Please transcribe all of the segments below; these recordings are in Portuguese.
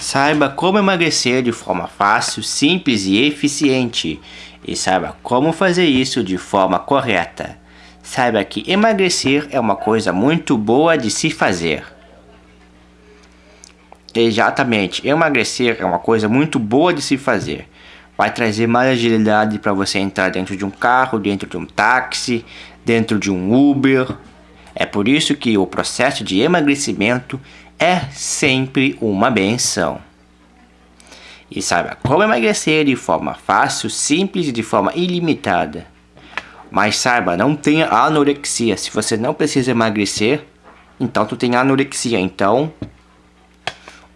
Saiba como emagrecer de forma fácil, simples e eficiente. E saiba como fazer isso de forma correta. Saiba que emagrecer é uma coisa muito boa de se fazer. Exatamente, emagrecer é uma coisa muito boa de se fazer. Vai trazer mais agilidade para você entrar dentro de um carro, dentro de um táxi, dentro de um Uber. É por isso que o processo de emagrecimento é sempre uma benção. E saiba como emagrecer de forma fácil, simples e de forma ilimitada. Mas saiba, não tenha anorexia. Se você não precisa emagrecer, então tu tem anorexia. Então,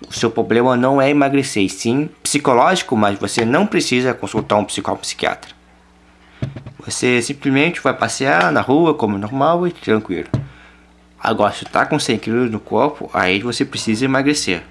o seu problema não é emagrecer, sim psicológico, mas você não precisa consultar um psicólogo psiquiatra. Você simplesmente vai passear na rua como normal e tranquilo. Agora, se tá com 100 kg no corpo, aí você precisa emagrecer.